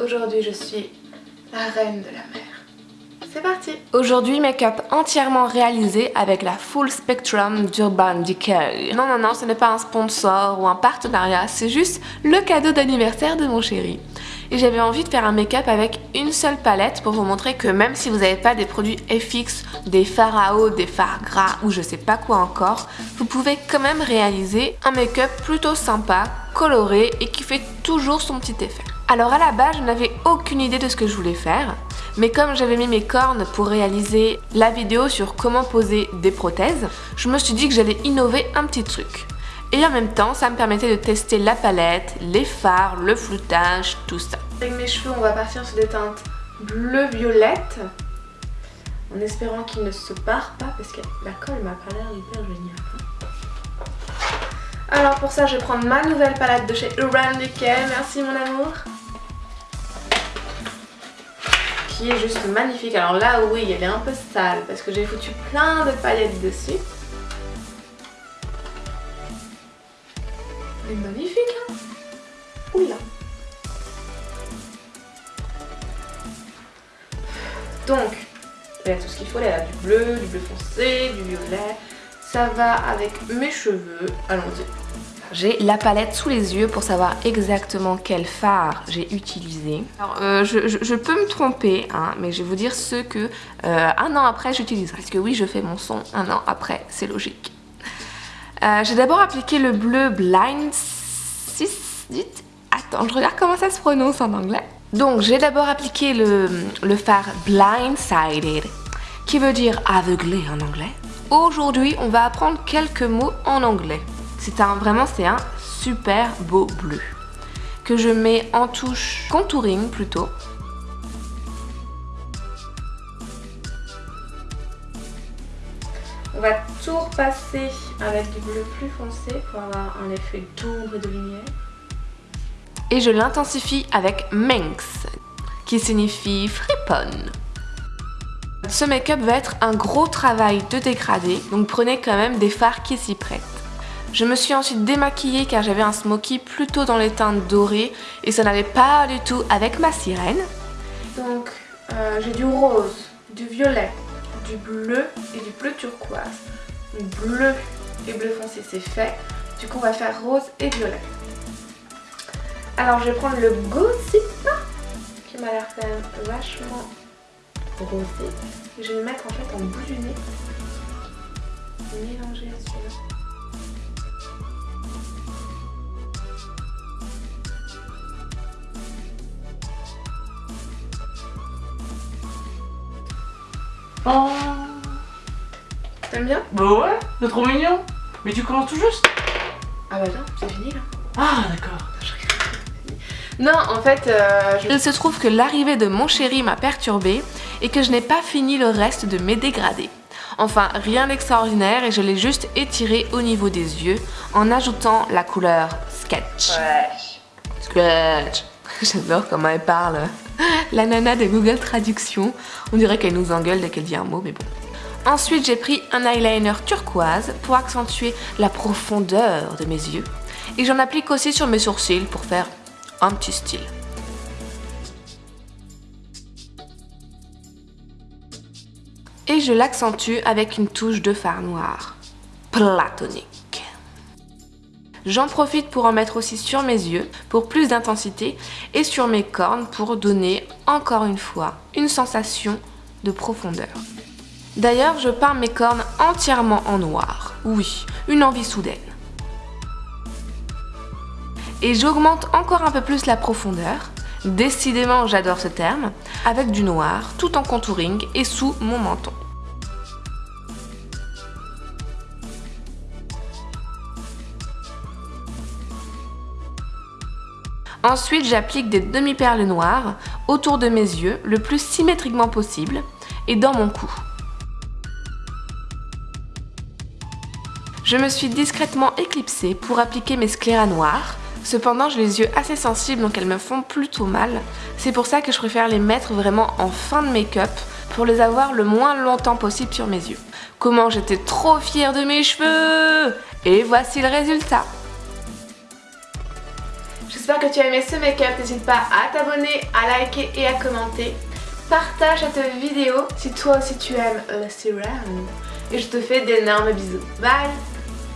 Aujourd'hui je suis la reine de la mer. C'est parti Aujourd'hui, make-up entièrement réalisé avec la Full Spectrum d'Urban Decay. Non, non, non, ce n'est pas un sponsor ou un partenariat, c'est juste le cadeau d'anniversaire de mon chéri. Et j'avais envie de faire un make-up avec une seule palette pour vous montrer que même si vous n'avez pas des produits FX, des fards à eau, des fards gras ou je sais pas quoi encore, vous pouvez quand même réaliser un make-up plutôt sympa, coloré et qui fait toujours son petit effet. Alors à la base, je n'avais aucune idée de ce que je voulais faire. Mais comme j'avais mis mes cornes pour réaliser la vidéo sur comment poser des prothèses, je me suis dit que j'allais innover un petit truc. Et en même temps, ça me permettait de tester la palette, les fards, le floutage, tout ça. Avec mes cheveux, on va partir sur des teintes bleu-violette. En espérant qu'il ne se barre pas parce que la colle m'a pas l'air hyper géniale. Alors pour ça, je vais prendre ma nouvelle palette de chez Urban Decay. Merci mon amour. est juste magnifique. Alors là, oui, elle est un peu sale parce que j'ai foutu plein de paillettes dessus. Est magnifique, hein Oula Donc, elle a tout ce qu'il faut, elle a du bleu, du bleu foncé, du violet. Ça va avec mes cheveux. Allons-y. J'ai la palette sous les yeux pour savoir exactement quel fard j'ai utilisé. Alors, euh, je, peux me tromper, hein, mais je vais vous dire ce que euh, un an après j'utiliserai. Parce que oui, je fais mon son un an après, c'est logique. Euh, j'ai d'abord appliqué le bleu Blind 6... Attends, je regarde comment ça se prononce en anglais. Donc, j'ai d'abord appliqué le, le fard Blindsided, qui veut dire aveuglé en anglais. Aujourd'hui, on va apprendre quelques mots en anglais. C'est un, vraiment, c'est un super beau bleu que je mets en touche contouring plutôt. On va tout repasser avec du bleu plus foncé pour avoir un effet d'ombre et de lumière. Et je l'intensifie avec Manx, qui signifie friponne. Ce make-up va être un gros travail de dégradé, donc prenez quand même des fards qui s'y prêtent. Je me suis ensuite démaquillée car j'avais un smoky plutôt dans les teintes dorées et ça n'allait pas du tout avec ma sirène. Donc euh, j'ai du rose, du violet, du bleu et du bleu turquoise. Le bleu et bleu foncé c'est fait, du coup on va faire rose et violet. Alors je vais prendre le Gossip qui m'a l'air quand même vachement rosé. je vais le mettre en fait en bout du nez. Mélanger celui-là. Oh T'aimes bien? Bah ouais, c'est trop mignon Mais tu commences tout juste Ah bah non, c'est fini là Ah d'accord non, en fait, euh, il se trouve que l'arrivée de mon chéri m'a perturbée et que je n'ai pas fini le reste de mes dégradés. Enfin, rien d'extraordinaire et je l'ai juste étiré au niveau des yeux en ajoutant la couleur Sketch. Sketch. J'adore comment elle parle. La nana de Google Traduction. On dirait qu'elle nous engueule dès qu'elle dit un mot, mais bon. Ensuite, j'ai pris un eyeliner turquoise pour accentuer la profondeur de mes yeux. Et j'en applique aussi sur mes sourcils pour faire un petit style. Et je l'accentue avec une touche de fard noir. Platonique. J'en profite pour en mettre aussi sur mes yeux pour plus d'intensité et sur mes cornes pour donner encore une fois une sensation de profondeur. D'ailleurs, je peins mes cornes entièrement en noir. Oui, une envie soudaine. Et j'augmente encore un peu plus la profondeur. Décidément, j'adore ce terme. Avec du noir, tout en contouring et sous mon menton. Ensuite, j'applique des demi-perles noires autour de mes yeux le plus symétriquement possible et dans mon cou. Je me suis discrètement éclipsée pour appliquer mes scléras noirs. Cependant, j'ai les yeux assez sensibles donc elles me font plutôt mal. C'est pour ça que je préfère les mettre vraiment en fin de make-up pour les avoir le moins longtemps possible sur mes yeux. Comment j'étais trop fière de mes cheveux Et voici le résultat J'espère que tu as aimé ce make-up. N'hésite pas à t'abonner, à liker et à commenter. Partage cette vidéo si toi aussi tu aimes le serum. Et je te fais d'énormes bisous. Bye